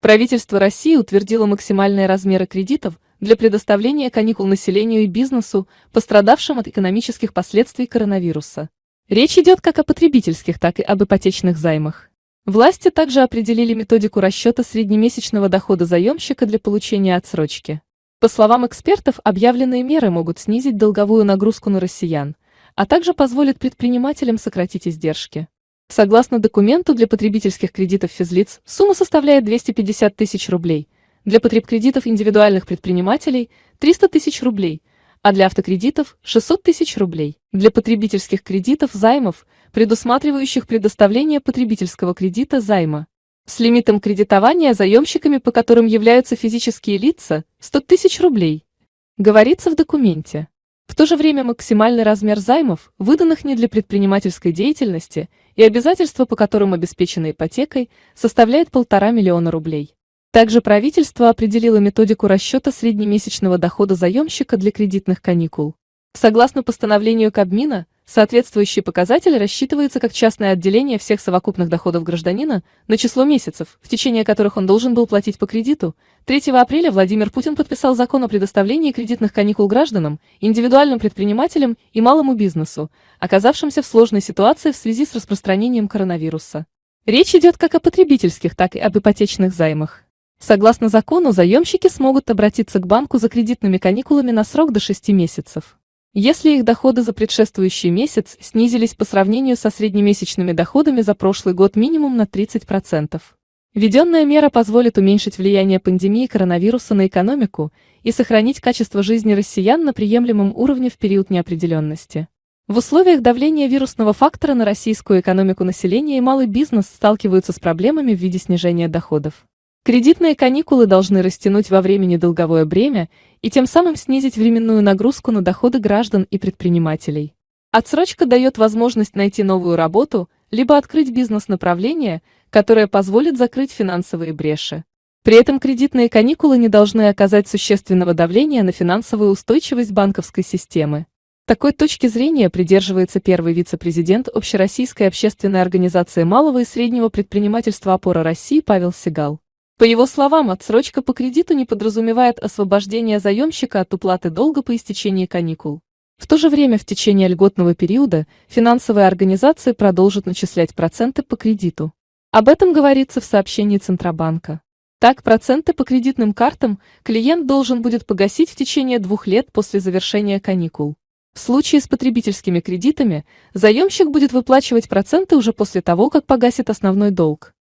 Правительство России утвердило максимальные размеры кредитов для предоставления каникул населению и бизнесу, пострадавшим от экономических последствий коронавируса. Речь идет как о потребительских, так и об ипотечных займах. Власти также определили методику расчета среднемесячного дохода заемщика для получения отсрочки. По словам экспертов, объявленные меры могут снизить долговую нагрузку на россиян, а также позволят предпринимателям сократить издержки. Согласно документу для потребительских кредитов физлиц, сумма составляет 250 тысяч рублей, для потребкредитов индивидуальных предпринимателей – 300 тысяч рублей, а для автокредитов – 600 тысяч рублей. Для потребительских кредитов займов, предусматривающих предоставление потребительского кредита займа, с лимитом кредитования заемщиками, по которым являются физические лица, 100 тысяч рублей. Говорится в документе. В то же время максимальный размер займов, выданных не для предпринимательской деятельности, и обязательства, по которым обеспечены ипотекой, составляет полтора миллиона рублей. Также правительство определило методику расчета среднемесячного дохода заемщика для кредитных каникул. Согласно постановлению Кабмина, Соответствующий показатель рассчитывается как частное отделение всех совокупных доходов гражданина на число месяцев, в течение которых он должен был платить по кредиту. 3 апреля Владимир Путин подписал закон о предоставлении кредитных каникул гражданам, индивидуальным предпринимателям и малому бизнесу, оказавшимся в сложной ситуации в связи с распространением коронавируса. Речь идет как о потребительских, так и об ипотечных займах. Согласно закону, заемщики смогут обратиться к банку за кредитными каникулами на срок до 6 месяцев. Если их доходы за предшествующий месяц снизились по сравнению со среднемесячными доходами за прошлый год минимум на 30%. Введенная мера позволит уменьшить влияние пандемии коронавируса на экономику и сохранить качество жизни россиян на приемлемом уровне в период неопределенности. В условиях давления вирусного фактора на российскую экономику населения и малый бизнес сталкиваются с проблемами в виде снижения доходов. Кредитные каникулы должны растянуть во времени долговое бремя и тем самым снизить временную нагрузку на доходы граждан и предпринимателей. Отсрочка дает возможность найти новую работу, либо открыть бизнес-направление, которое позволит закрыть финансовые бреши. При этом кредитные каникулы не должны оказать существенного давления на финансовую устойчивость банковской системы. Такой точки зрения придерживается первый вице-президент Общероссийской общественной организации малого и среднего предпринимательства «Опора России» Павел Сигал. По его словам, отсрочка по кредиту не подразумевает освобождение заемщика от уплаты долга по истечении каникул. В то же время в течение льготного периода финансовые организации продолжат начислять проценты по кредиту. Об этом говорится в сообщении Центробанка. Так, проценты по кредитным картам клиент должен будет погасить в течение двух лет после завершения каникул. В случае с потребительскими кредитами заемщик будет выплачивать проценты уже после того, как погасит основной долг.